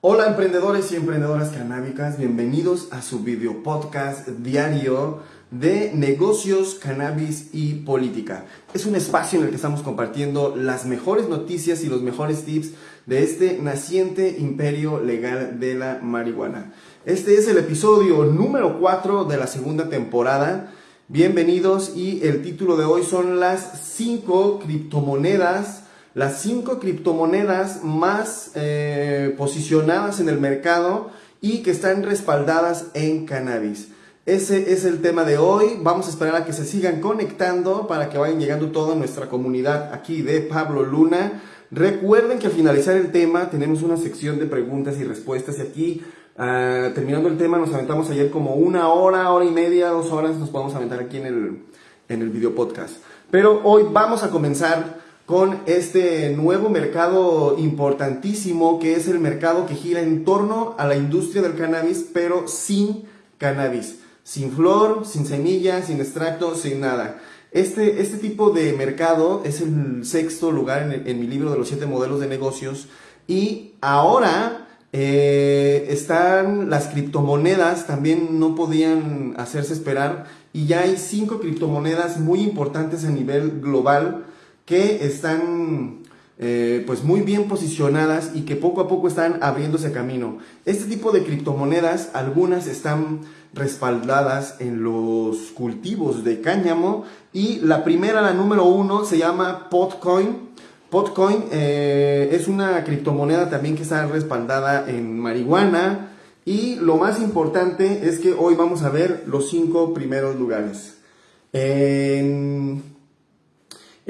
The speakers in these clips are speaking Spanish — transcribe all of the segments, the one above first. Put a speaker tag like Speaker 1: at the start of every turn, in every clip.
Speaker 1: Hola emprendedores y emprendedoras canábicas, bienvenidos a su video podcast diario de negocios, cannabis y política. Es un espacio en el que estamos compartiendo las mejores noticias y los mejores tips de este naciente imperio legal de la marihuana. Este es el episodio número 4 de la segunda temporada. Bienvenidos y el título de hoy son las 5 criptomonedas las cinco criptomonedas más eh, posicionadas en el mercado y que están respaldadas en cannabis. Ese es el tema de hoy. Vamos a esperar a que se sigan conectando para que vayan llegando toda nuestra comunidad aquí de Pablo Luna. Recuerden que al finalizar el tema tenemos una sección de preguntas y respuestas y aquí ah, terminando el tema nos aventamos ayer como una hora, hora y media, dos horas nos podemos aventar aquí en el, en el video podcast. Pero hoy vamos a comenzar con este nuevo mercado importantísimo que es el mercado que gira en torno a la industria del cannabis, pero sin cannabis, sin flor, sin semillas, sin extracto, sin nada. Este, este tipo de mercado es el sexto lugar en, mi libro de los siete modelos de negocios y ahora eh, están las criptomonedas, también no podían hacerse esperar y ya hay cinco criptomonedas muy importantes a nivel global que están eh, pues muy bien posicionadas y que poco a poco están abriéndose camino. Este tipo de criptomonedas, algunas están respaldadas en los cultivos de cáñamo y la primera, la número uno, se llama Potcoin. Potcoin eh, es una criptomoneda también que está respaldada en marihuana y lo más importante es que hoy vamos a ver los cinco primeros lugares. En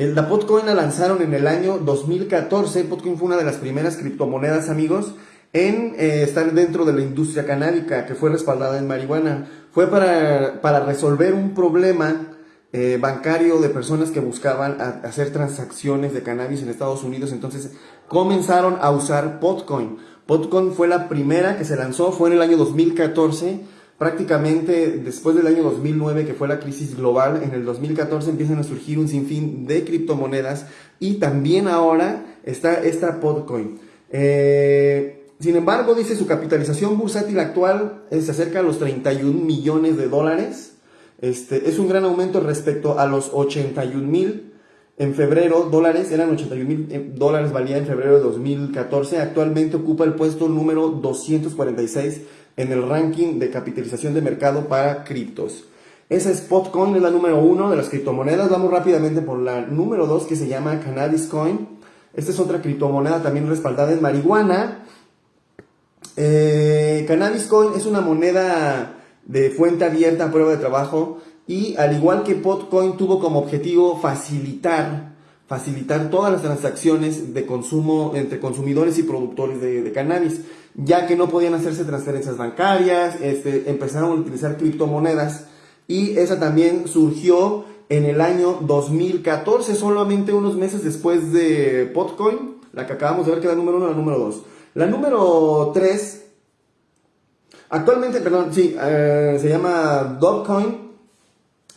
Speaker 1: la Potcoin la lanzaron en el año 2014. Potcoin fue una de las primeras criptomonedas, amigos, en eh, estar dentro de la industria canábica, que fue respaldada en marihuana. Fue para, para resolver un problema eh, bancario de personas que buscaban hacer transacciones de cannabis en Estados Unidos. Entonces comenzaron a usar Potcoin. Potcoin fue la primera que se lanzó, fue en el año 2014 prácticamente después del año 2009, que fue la crisis global, en el 2014 empiezan a surgir un sinfín de criptomonedas y también ahora está esta Podcoin. Eh, sin embargo, dice su capitalización bursátil actual se acerca a los 31 millones de dólares. Este, es un gran aumento respecto a los 81 mil en febrero dólares, eran 81 mil eh, dólares valía en febrero de 2014. Actualmente ocupa el puesto número 246 en el ranking de capitalización de mercado para criptos. Esa Spotcoin es la número uno de las criptomonedas. Vamos rápidamente por la número dos que se llama Cannabis Coin. Esta es otra criptomoneda también respaldada en marihuana. Eh, Cannabis Coin es una moneda de fuente abierta a prueba de trabajo y al igual que Potcoin tuvo como objetivo facilitar facilitar todas las transacciones de consumo entre consumidores y productores de, cannabis, ya que no podían hacerse transferencias bancarias, este, empezaron a utilizar criptomonedas y esa también surgió en el año 2014, solamente unos meses después de Potcoin, la que acabamos de ver que es la número uno, la número dos. La número tres, actualmente, perdón, sí, eh, se llama Dogcoin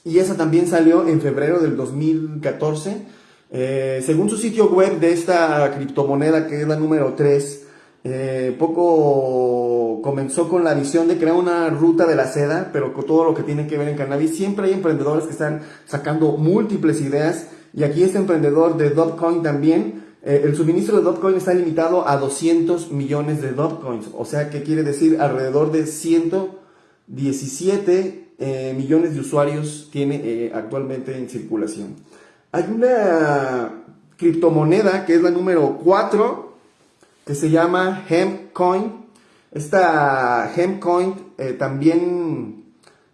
Speaker 1: y esa también salió en febrero del 2014 eh, según su sitio web de esta criptomoneda, que es la número 3, eh, poco comenzó con la visión de crear una ruta de la seda, pero con todo lo que tiene que ver en cannabis. Siempre hay emprendedores que están sacando múltiples ideas. Y aquí este emprendedor de Dotcoin también, eh, el suministro de Dotcoin está limitado a 200 millones de Dotcoins. O sea, que quiere decir alrededor de 117 millones de usuarios tiene actualmente en circulación. Hay una criptomoneda que es la número 4 que se llama Hempcoin. Esta Hempcoin eh, también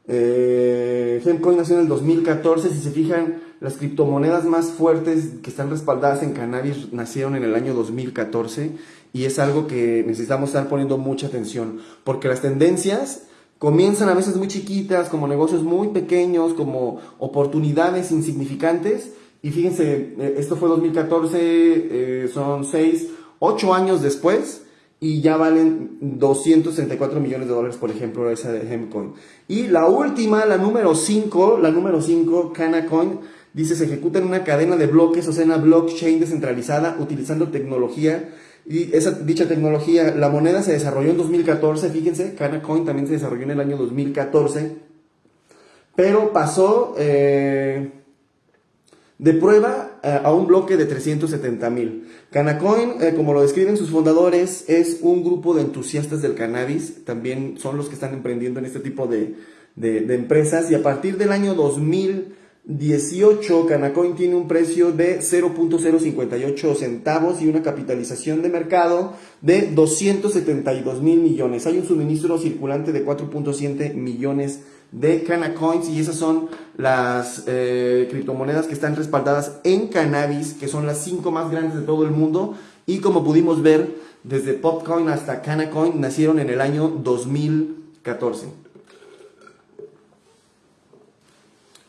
Speaker 1: eh, Hempcoin nació en el 2014. Si se fijan, las criptomonedas más fuertes que están respaldadas en cannabis nacieron en el año 2014 y es algo que necesitamos estar poniendo mucha atención porque las tendencias comienzan a veces muy chiquitas, como negocios muy pequeños, como oportunidades insignificantes y fíjense, eh, esto fue 2014, eh, son 6, 8 años después y ya valen 234 millones de dólares, por ejemplo, esa de Hemcoin. Y la última, la número 5, la número 5, Canacoin, dice se ejecuta en una cadena de bloques, o sea, en una blockchain descentralizada, utilizando tecnología Y esa dicha tecnología, la moneda se desarrolló en 2014, fíjense, Canacoin también se desarrolló en el año 2014, pero pasó eh, de prueba eh, a un bloque de 370 mil. Canacoin, eh, como lo describen sus fundadores, es un grupo de entusiastas del cannabis, también son los que están emprendiendo en este tipo de, de empresas y a partir del año 2000 18, Canacoin tiene un precio de 0.058 centavos y una capitalización de mercado de 272 mil millones. Hay un suministro circulante de 4.7 millones de Canacoins y esas son las eh, criptomonedas que están respaldadas en cannabis, que son las cinco más grandes de todo el mundo. Y como pudimos ver, desde Popcoin hasta Canacoin nacieron en el año 2014.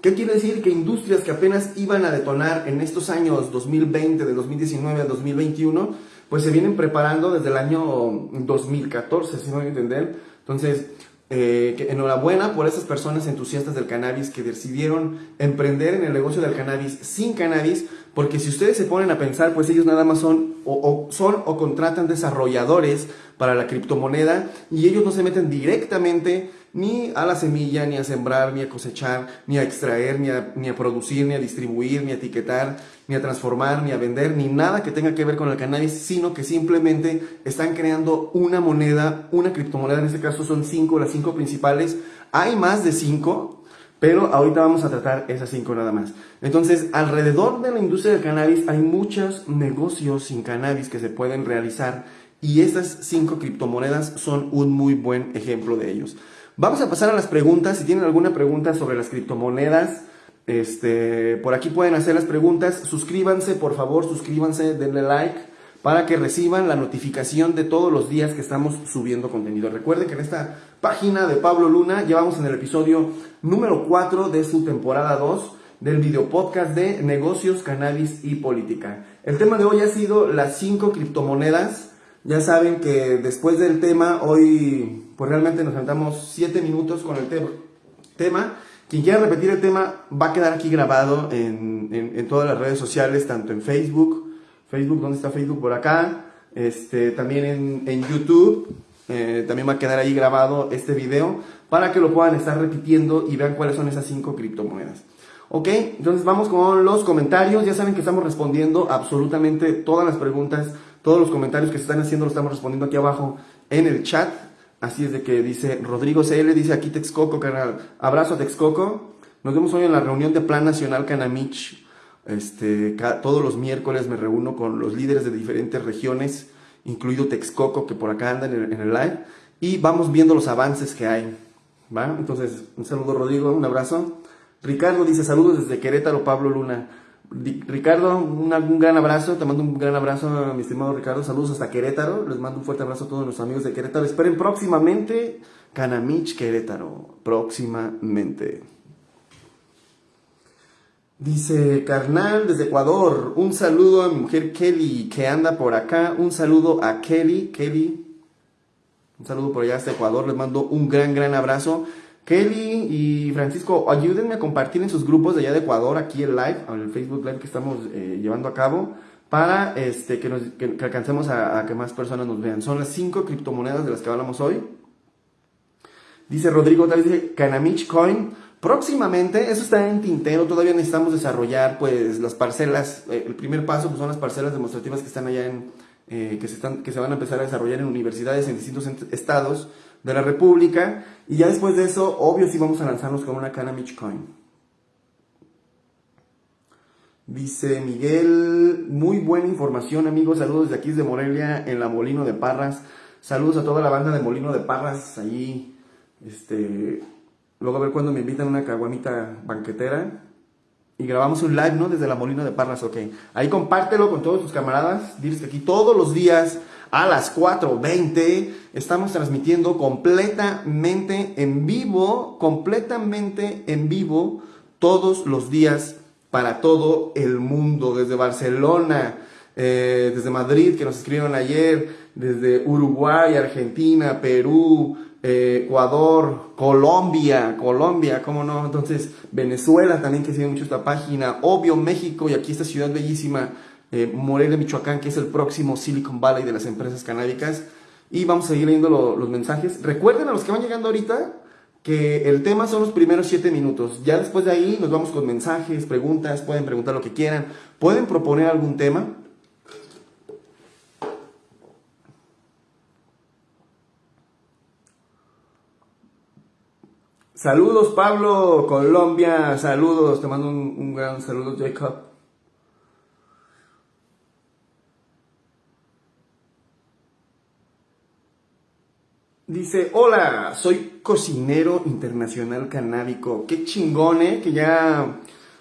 Speaker 1: ¿Qué quiere decir? Que industrias que apenas iban a detonar en estos años 2020, de 2019 a 2021, pues se vienen preparando desde el año 2014, si me voy a entender. Entonces, eh, enhorabuena por esas personas entusiastas del cannabis que decidieron emprender en el negocio del cannabis sin cannabis, porque si ustedes se ponen a pensar, pues ellos nada más son o, son o contratan desarrolladores para la criptomoneda y ellos no se meten directamente ni a la semilla, ni a sembrar, ni a cosechar, ni a extraer, ni a, ni a producir, ni a distribuir, ni a etiquetar, ni a transformar, ni a vender, ni nada que tenga que ver con el cannabis, sino que simplemente están creando una moneda, una criptomoneda, en este caso son cinco, las cinco principales. Hay más de cinco, pero ahorita vamos a tratar esas cinco nada más. Entonces, alrededor de la industria del cannabis hay muchos negocios sin cannabis que se pueden realizar y estas cinco criptomonedas son un muy buen ejemplo de ellos. Vamos a pasar a las preguntas. Si tienen alguna pregunta sobre las criptomonedas, este, por aquí pueden hacer las preguntas. Suscríbanse, por favor, suscríbanse, denle like para que reciban la notificación de todos los días que estamos subiendo contenido. Recuerden que en esta página de Pablo Luna llevamos en el episodio número 4 de su temporada 2 del video podcast de negocios, cannabis y política. El tema de hoy ha sido las 5 criptomonedas. Ya saben que después del tema, hoy pues realmente nos sentamos 7 minutos con el tema. Quien quiera repetir el tema va a quedar aquí grabado en, todas las redes sociales, tanto en Facebook, Facebook, ¿dónde está Facebook? Por acá, este, también en, YouTube, eh, también va a quedar ahí grabado este video para que lo puedan estar repitiendo y vean cuáles son esas 5 criptomonedas. Ok, entonces vamos con los comentarios. Ya saben que estamos respondiendo absolutamente todas las preguntas, todos los comentarios que se están haciendo, los estamos respondiendo aquí abajo en el chat. Así es de que dice Rodrigo CL, dice aquí Texcoco, canal. Abrazo a Texcoco. Nos vemos hoy en la reunión de Plan Nacional Canamich. Este, todos los miércoles me reúno con los líderes de diferentes regiones, incluido Texcoco, que por acá andan en el, live, y vamos viendo los avances que hay. ¿va? Entonces, un saludo Rodrigo, un abrazo. Ricardo dice saludos desde Querétaro, Pablo Luna. Ricardo, un, gran abrazo, te mando un gran abrazo, mi estimado Ricardo, saludos hasta Querétaro, les mando un fuerte abrazo a todos nuestros amigos de Querétaro, esperen próximamente Canamich Querétaro, próximamente. Dice Carnal desde Ecuador, un saludo a mi mujer Kelly que anda por acá, un saludo a Kelly, Kelly, un saludo por allá hasta Ecuador, les mando un gran, gran abrazo. Kelly y Francisco, ayúdenme a compartir en sus grupos de allá de Ecuador, aquí el live, el Facebook Live que estamos eh, llevando a cabo, para este, que, nos, que, alcancemos a, que más personas nos vean. Son las cinco criptomonedas de las que hablamos hoy. Dice Rodrigo, tal vez dice Canamich Coin. Próximamente, eso está en tintero, todavía necesitamos desarrollar pues las parcelas. Eh, el primer paso pues, son las parcelas demostrativas que están allá en, eh, que, se están, que se van a empezar a desarrollar en universidades en distintos estados de la República. Y ya después de eso, obvio, sí vamos a lanzarnos con una Canamich Coin. Dice Miguel, muy buena información amigos, saludos de aquí desde Morelia, en la Molino de Parras. Saludos a toda la banda de Molino de Parras, allí, este, luego a ver cuando me invitan a una caguamita banquetera y grabamos un live, ¿no? Desde la Molino de Parras, ok. Ahí compártelo con todos tus camaradas, diles que aquí todos los días a las 4.20. Estamos transmitiendo completamente en vivo, completamente en vivo, todos los días para todo el mundo, desde Barcelona, eh, desde Madrid, que nos escribieron ayer, desde Uruguay, Argentina, Perú, eh, Ecuador, Colombia, Colombia, ¿cómo no? Entonces, Venezuela también que sigue mucho esta página, obvio México y aquí esta ciudad bellísima eh, Morelia, Michoacán, que es el próximo Silicon Valley de las empresas canábicas. Y vamos a seguir leyendo los mensajes. Recuerden a los que van llegando ahorita que el tema son los primeros 7 minutos. Ya después de ahí nos vamos con mensajes, preguntas, pueden preguntar lo que quieran, pueden proponer algún tema. Saludos Pablo, Colombia, saludos, te mando un, gran saludo Jacob. Dice, hola, soy cocinero internacional canábico. Qué chingone, eh, que ya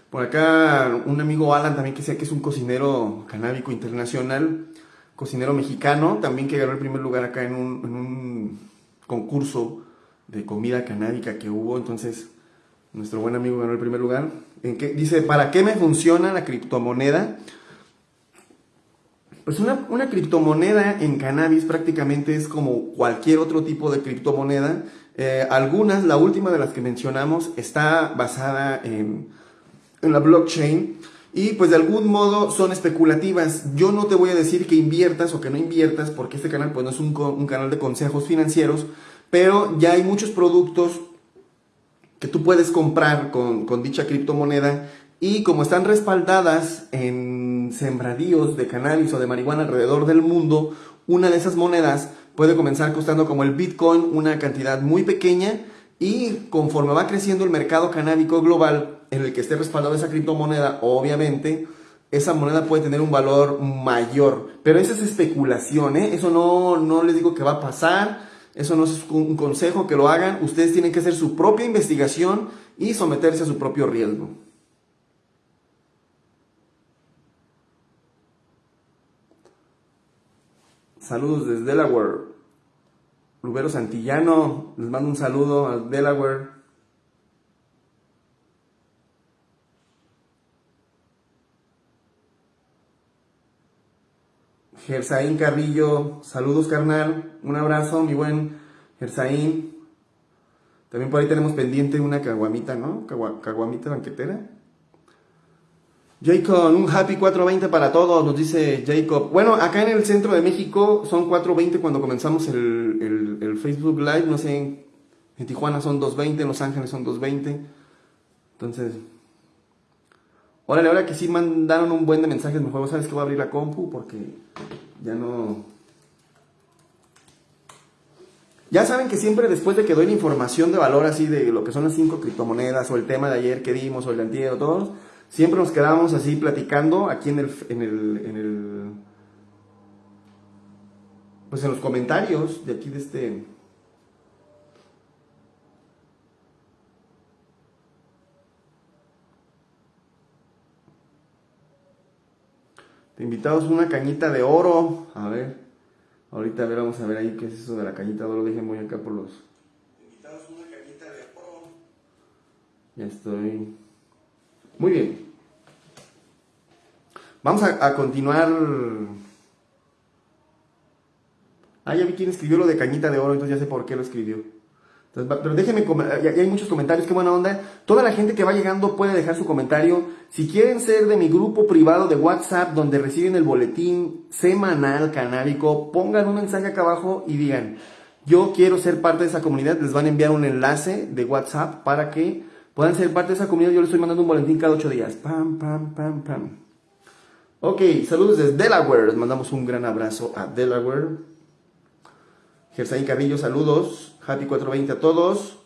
Speaker 1: por acá un amigo Alan también que sea que es un cocinero canábico internacional, cocinero mexicano, también que ganó el primer lugar acá en un concurso de comida canábica que hubo, entonces nuestro buen amigo ganó el primer lugar. ¿En qué? Dice, ¿para qué me funciona la criptomoneda? Pues una, una, criptomoneda en cannabis prácticamente es como cualquier otro tipo de criptomoneda. Eh, algunas, la última de las que mencionamos, está basada en, en la blockchain y pues de algún modo son especulativas. Yo no te voy a decir que inviertas o que no inviertas porque este canal pues no es un, un canal de consejos financieros, pero ya hay muchos productos que tú puedes comprar con, dicha criptomoneda y como están respaldadas en sembradíos de cannabis o de marihuana alrededor del mundo, una de esas monedas puede comenzar costando como el Bitcoin una cantidad muy pequeña y conforme va creciendo el mercado canábico global en el que esté respaldado esa criptomoneda, obviamente, esa moneda puede tener un valor mayor. Pero esa es especulación, ¿eh? Eso no, no les digo que va a pasar. Eso no es un consejo que lo hagan. Ustedes tienen que hacer su propia investigación y someterse a su propio riesgo. Saludos desde Delaware. Rubero Santillano, les mando un saludo a Delaware. Gersaín Carrillo, saludos carnal, un abrazo, mi buen Gersaín. También por ahí tenemos pendiente una caguamita, ¿no? caguamita banquetera. Jacob, un happy 420 para todos, nos dice Jacob. Bueno, acá en el centro de México son 420 cuando comenzamos el, Facebook Live, no sé, en Tijuana son 220, en Los Ángeles son 220. Entonces, órale, ahora que sí mandaron un buen de mensajes, mejor sabes que voy a abrir la compu porque ya no... Ya saben que siempre después de que doy la información de valor así de lo que son las cinco criptomonedas o el tema de ayer que dimos o el de antier o todos, siempre nos quedamos así platicando aquí en el, en el, en el pues en los comentarios de aquí de este Te invitamos una cañita de oro. A ver. Ahorita a ver, vamos a ver ahí qué es eso de la cañita de oro. Dejen voy acá por los. invitamos una cañita de oro. Ya estoy. Muy bien. Vamos a, a continuar. Ah, ya vi quién escribió lo de cañita de oro, entonces ya sé por qué lo escribió pero déjenme, ya hay muchos comentarios, qué buena onda. Toda la gente que va llegando puede dejar su comentario. Si quieren ser de mi grupo privado de WhatsApp donde reciben el boletín semanal canábico, pongan un mensaje acá abajo y digan, yo quiero ser parte de esa comunidad. Les van a enviar un enlace de WhatsApp para que puedan ser parte de esa comunidad. Yo les estoy mandando un boletín cada ocho días. Pam, pam, pam, pam. Ok, saludos desde Delaware. Les mandamos un gran abrazo a Delaware. Gersaín Carrillo, saludos. Happy 420 a todos.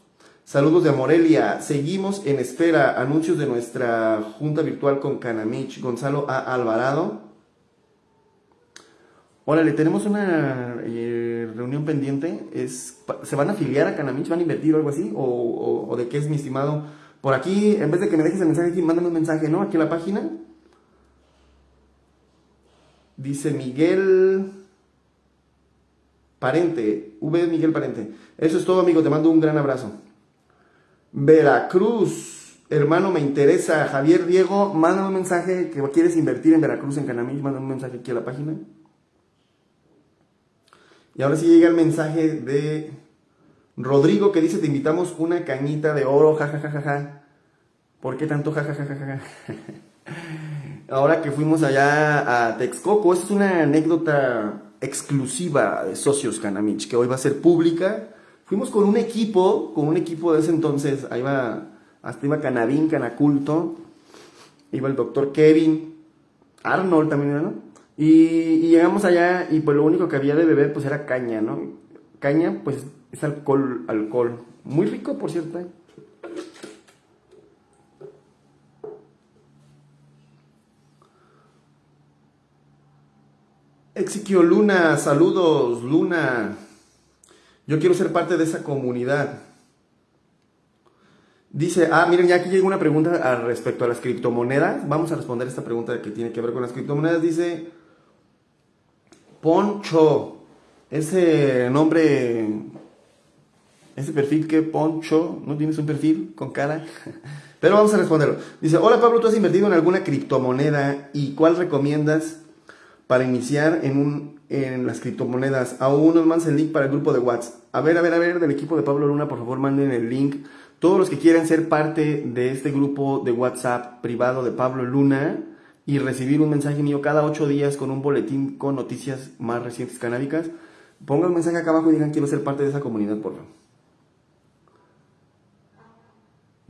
Speaker 1: Saludos de Morelia. Seguimos en espera. Anuncios de nuestra junta virtual con Canamich. Gonzalo A. Alvarado. Órale, tenemos una eh, reunión pendiente. Es, ¿Se van a afiliar a Canamich? ¿Van a invertir o algo así? ¿O, de qué es mi estimado? Por aquí, en vez de que me dejes el mensaje aquí, mándame un mensaje, ¿no? Aquí en la página. Dice Miguel Parente, V. Miguel Parente. Eso es todo, amigo. Te mando un gran abrazo. Veracruz, hermano, me interesa. Javier Diego, mándame un mensaje que quieres invertir en Veracruz, en Canamí. Mándame un mensaje aquí a la página. Y ahora sí llega el mensaje de Rodrigo que dice: Te invitamos una cañita de oro, jajajajaja. ¿Por qué tanto jajajajaja? ahora que fuimos allá a Texcoco, es una anécdota exclusiva de Socios Canamich, que hoy va a ser pública. Fuimos con un equipo, con un equipo de ese entonces, ahí va, hasta iba Canabín, Canaculto, iba el doctor Kevin, Arnold también, ¿no? Y, llegamos allá y pues lo único que había de beber pues era caña, ¿no? Caña pues es alcohol, alcohol. Muy rico, por cierto. Exiquio Luna, saludos, Luna. Yo quiero ser parte de esa comunidad. Dice, ah, miren, ya aquí llega una pregunta al respecto a las criptomonedas. Vamos a responder esta pregunta que tiene que ver con las criptomonedas. Dice, Poncho, ese nombre, ese perfil que Poncho, ¿no tienes un perfil con cara? Pero vamos a responderlo. Dice, hola Pablo, ¿tú has invertido en alguna criptomoneda y cuál recomiendas para iniciar en, un, en las criptomonedas? Aún nos mandan el link para el grupo de WhatsApp. A ver, a ver, a ver, del equipo de Pablo Luna, por favor, manden el link todos los que quieran ser parte de este grupo de WhatsApp privado de Pablo Luna y recibir un mensaje mío cada ocho días con un boletín con noticias más recientes canábicas, pongan un mensaje acá abajo y digan quiero ser parte de esa comunidad, por favor.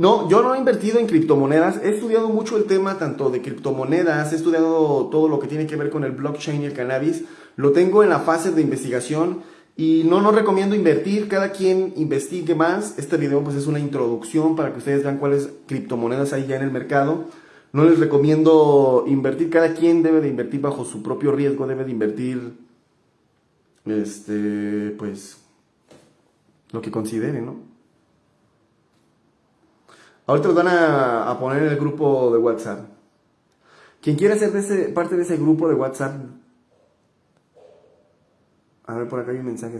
Speaker 1: No, yo no he invertido en criptomonedas. He estudiado mucho el tema tanto de criptomonedas, he estudiado todo lo que tiene que ver con el blockchain y el cannabis. Lo tengo en la fase de investigación y no nos recomiendo invertir, cada quien investigue más. Este video pues es una introducción para que ustedes vean cuáles criptomonedas hay ya en el mercado. No les recomiendo invertir, cada quien debe de invertir bajo su propio riesgo, debe de invertir este pues lo que considere, ¿no? Ahorita los van a, poner en el grupo de WhatsApp. Quien quiera ser parte de ese grupo de WhatsApp, a ver, por acá hay un mensaje.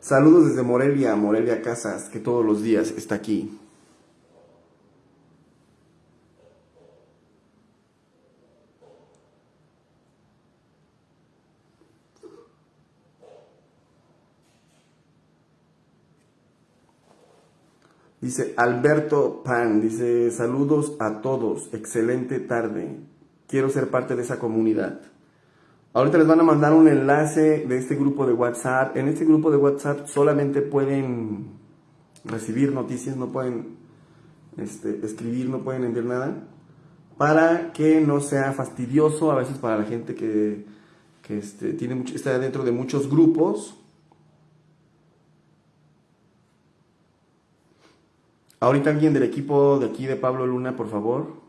Speaker 1: Saludos desde Morelia, Morelia Casas, que todos los días está aquí. Dice Alberto Pan, dice saludos a todos, excelente tarde, quiero ser parte de esa comunidad. Ahorita les van a mandar un enlace de este grupo de WhatsApp. En este grupo de WhatsApp solamente pueden recibir noticias, no pueden este, escribir, no pueden enviar nada. Para que no sea fastidioso a veces para la gente que, este, tiene está dentro de muchos grupos. Ahorita alguien del equipo de aquí de Pablo Luna, por favor.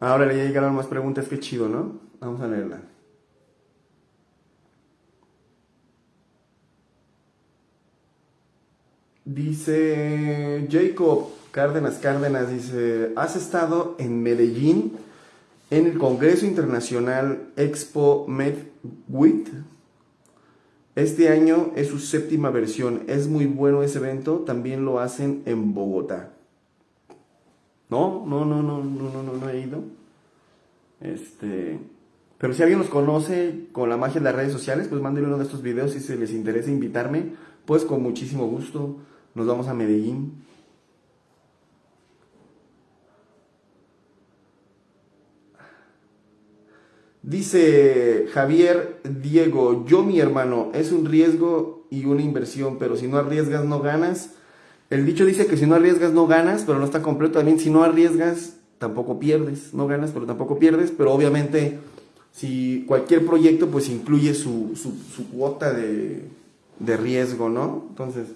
Speaker 1: Ahora ya llegaron más preguntas, qué chido, ¿no? Vamos a leerla. Dice Jacob Cárdenas Cárdenas, dice, ¿has estado en Medellín en el Congreso Internacional Expo MedWit? Este año es su séptima versión, es muy bueno ese evento, también lo hacen en Bogotá. No, no, no, no, no, no, no, he ido. Este, pero si alguien nos conoce con la magia de las redes sociales, pues mándenme uno de estos videos si se les interesa invitarme, pues con muchísimo gusto nos vamos a Medellín. Dice Javier Diego, yo mi hermano, es un riesgo y una inversión, pero si no arriesgas no ganas. El dicho dice que si no arriesgas no ganas, pero no está completo también. Si no arriesgas tampoco pierdes, no ganas, pero tampoco pierdes, pero obviamente si cualquier proyecto pues incluye su, cuota de, riesgo, ¿no? Entonces,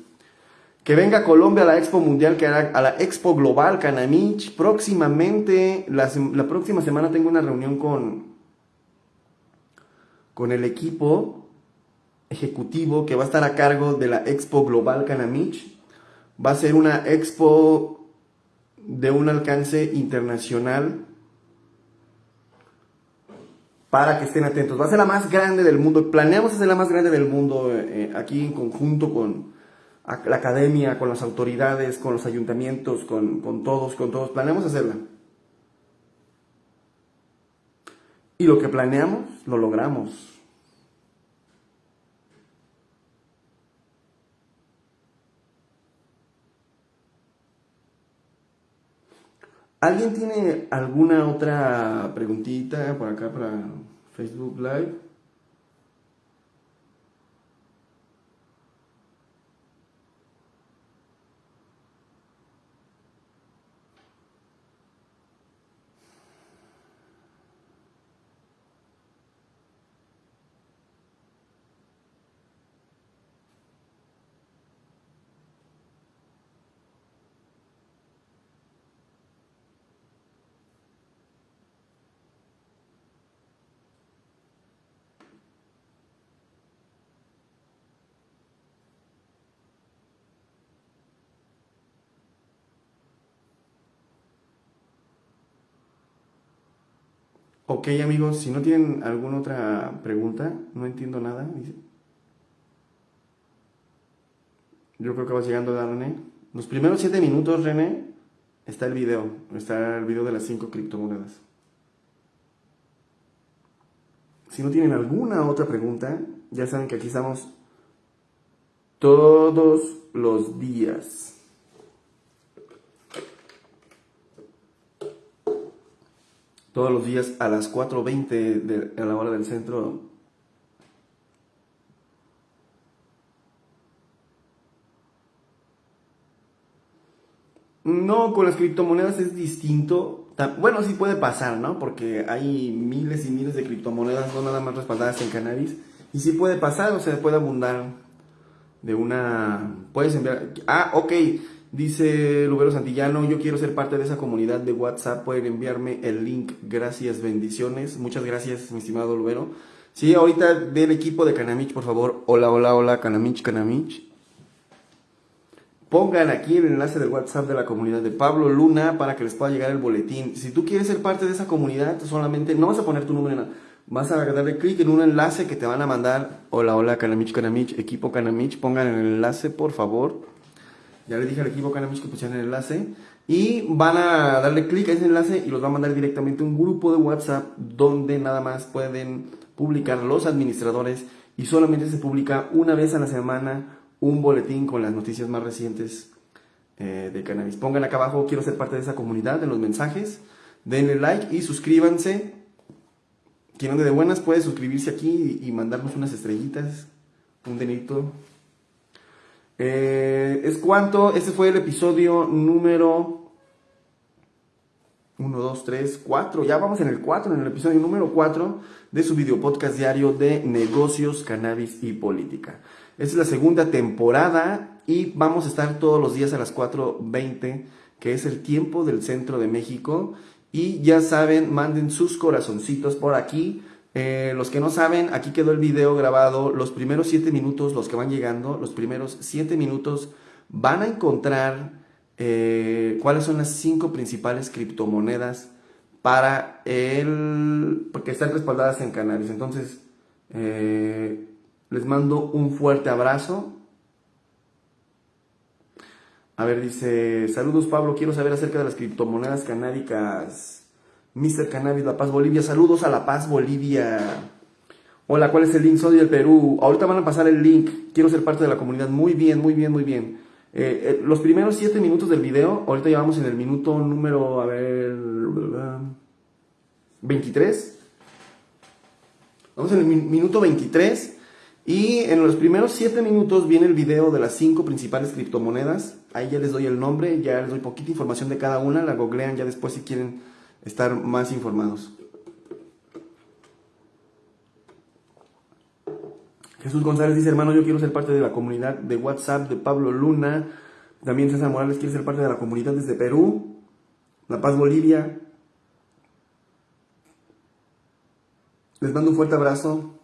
Speaker 1: que venga Colombia a la Expo Mundial, que hará a la Expo Global Canamich. Próximamente, la, la, próxima semana tengo una reunión con, con el equipo ejecutivo que va a estar a cargo de la Expo Global Canamich. Va a ser una expo de un alcance internacional para que estén atentos. Va a ser la más grande del mundo. Planeamos hacer la más grande del mundo eh, aquí en conjunto con la academia, con las autoridades, con los ayuntamientos, con, con todos, con todos. Planeamos hacerla. Y lo que planeamos, lo logramos. ¿Alguien tiene alguna otra preguntita por acá para Facebook Live? Ok amigos, si no tienen alguna otra pregunta, no entiendo nada, dice. Yo creo que va llegando a René. Los primeros 7 minutos, René, está el video. Está el video de las 5 criptomonedas. Si no tienen alguna otra pregunta, ya saben que aquí estamos todos los días. Todos los días a las 4.20 de, a la hora del centro. No, con las criptomonedas es distinto. Bueno, sí puede pasar, ¿no? Porque hay miles y miles de criptomonedas, no nada más respaldadas en cannabis. Y sí puede pasar, o sea, puede abundar de una... Puedes enviar... Ah, ok. Dice Lubero Santillano, yo quiero ser parte de esa comunidad de WhatsApp, pueden enviarme el link, gracias, bendiciones, muchas gracias mi estimado Lubero. Sí, ahorita del equipo de Canamich, por favor, hola, hola, hola, Canamich, Canamich. Pongan aquí el enlace del WhatsApp de la comunidad de Pablo Luna para que les pueda llegar el boletín. Si tú quieres ser parte de esa comunidad, solamente no vas a poner tu número, vas a darle clic en un enlace que te van a mandar. Hola, hola, Canamich, Canamich, equipo Canamich, pongan el enlace, por favor. Ya le dije al equipo Cannabis que pusieran el enlace. Y van a darle clic a ese enlace y los va a mandar directamente a un grupo de WhatsApp donde nada más pueden publicar los administradores y solamente se publica una vez a la semana un boletín con las noticias más recientes eh, de cannabis. Pongan acá abajo, quiero ser parte de esa comunidad, en los mensajes. Denle like y suscríbanse. Quien ande de buenas puede suscribirse aquí y mandarnos unas estrellitas, un denito eh, es cuánto, este fue el episodio número 1, 2, 3, 4. Ya vamos en el 4, en el episodio número 4 de su video podcast diario de negocios, cannabis y política. Esta es la segunda temporada y vamos a estar todos los días a las 4.20, que es el tiempo del centro de México. Y ya saben, manden sus corazoncitos por aquí eh, los que no saben, aquí quedó el video grabado. Los primeros 7 minutos, los que van llegando, los primeros 7 minutos van a encontrar eh, cuáles son las 5 principales criptomonedas para el... porque están respaldadas en canales. Entonces, eh, les mando un fuerte abrazo. A ver, dice, saludos Pablo, quiero saber acerca de las criptomonedas canábicas. Mr. Cannabis La Paz Bolivia. Saludos a La Paz Bolivia. Hola, ¿cuál es el link? Soy del Perú. Ahorita van a pasar el link. Quiero ser parte de la comunidad. Muy bien, muy bien, muy bien. Eh, eh, los primeros 7 minutos del video, ahorita llevamos en el minuto número, a ver, 23. Vamos en el minuto 23. Y en los primeros 7 minutos viene el video de las 5 principales criptomonedas. Ahí ya les doy el nombre, ya les doy poquita información de cada una. La googlean ya después si quieren estar más informados. Jesús González dice, hermano, yo quiero ser parte de la comunidad de WhatsApp de Pablo Luna. También César Morales quiere ser parte de la comunidad desde Perú, La Paz, Bolivia. Les mando un fuerte abrazo.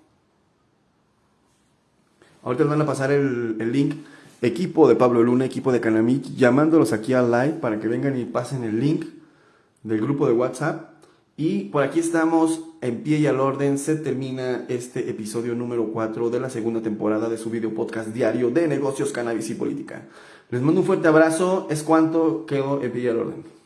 Speaker 1: Ahorita les van a pasar el, el link. Equipo de Pablo Luna, equipo de Canamic, llamándolos aquí al live para que vengan y pasen el link del grupo de WhatsApp. Y por aquí estamos en pie y al orden. Se termina este episodio número 4 de la segunda temporada de su video podcast diario de negocios, cannabis y política. Les mando un fuerte abrazo. Es cuanto quedó en pie y al orden.